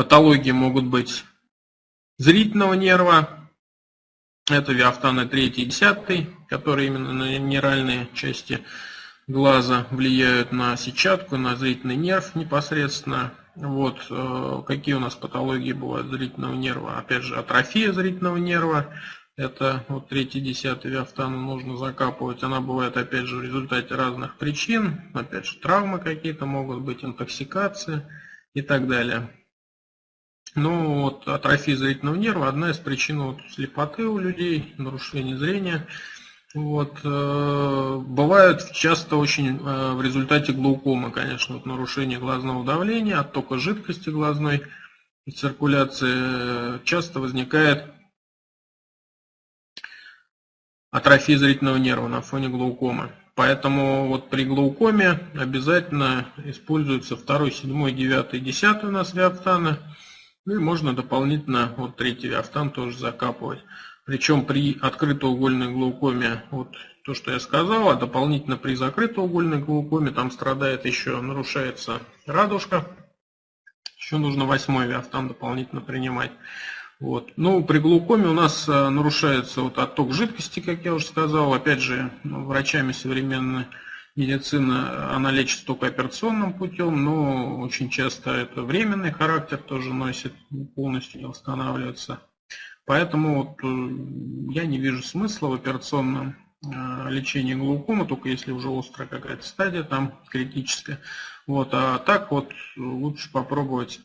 Патологии могут быть зрительного нерва, это виафтаны 3 и 10, которые именно на минеральные части глаза влияют на сетчатку, на зрительный нерв непосредственно. Вот э, какие у нас патологии бывают зрительного нерва. Опять же, атрофия зрительного нерва. Это вот третий, десятый виафтану нужно закапывать. Она бывает, опять же, в результате разных причин. Опять же, травмы какие-то могут быть, интоксикация и так далее. Ну, вот атрофия зрительного нерва одна из причин вот, слепоты у людей, нарушения зрения. Вот, э, бывают часто очень э, в результате глаукомы, конечно, вот нарушение глазного давления, оттока жидкости глазной и циркуляции. Э, часто возникает атрофия зрительного нерва на фоне глаукомы. Поэтому вот при глаукоме обязательно используются 2, 7, 9, 10 у нас виафтаны. Ну и можно дополнительно вот третий виафтан тоже закапывать. Причем при открытоугольной глаукоме, вот то, что я сказал, а дополнительно при закрытоугольной глаукоме там страдает еще, нарушается радужка. Еще нужно восьмой виафтан дополнительно принимать. Вот. Ну, при глаукоме у нас э, нарушается вот отток жидкости, как я уже сказал. Опять же, ну, врачами современной медицины она лечится только операционным путем, но очень часто это временный характер тоже носит, полностью не восстанавливается. Поэтому вот э, я не вижу смысла в операционном э, лечении глаукомы, только если уже острая какая-то стадия, там критическая. Вот, а так вот лучше попробовать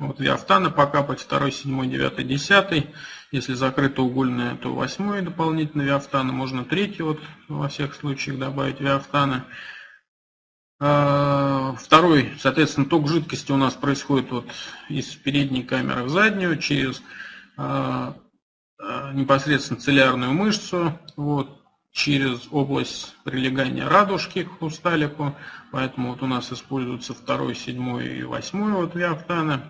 вот виафтаны покапать 2, 7, 9, 10. Если закрыто угольное, то 8 дополнительно виафтаны. Можно 3 вот во всех случаях добавить виафтаны. А, второй, соответственно, ток жидкости у нас происходит вот из передней камеры в заднюю через а, а, непосредственно целлярную мышцу, вот, через область прилегания радужки к хрусталику. Поэтому вот у нас используются второй, седьмой и восьмой вот виафтаны.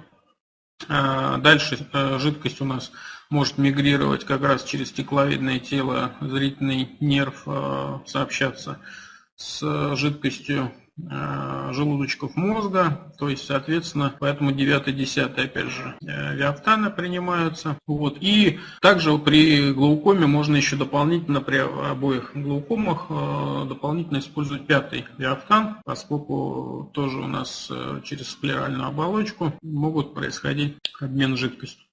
А, дальше жидкость у нас может мигрировать как раз через стекловидное тело, зрительный нерв, сообщаться с жидкостью. Э, желудочков мозга, то есть, соответственно, поэтому 9-10, опять же, э, виафтаны принимаются. Вот. И также при глаукоме можно еще дополнительно при обоих глаукомах э, дополнительно использовать пятый виафтан, поскольку тоже у нас через склеральную оболочку могут происходить обмен жидкостью.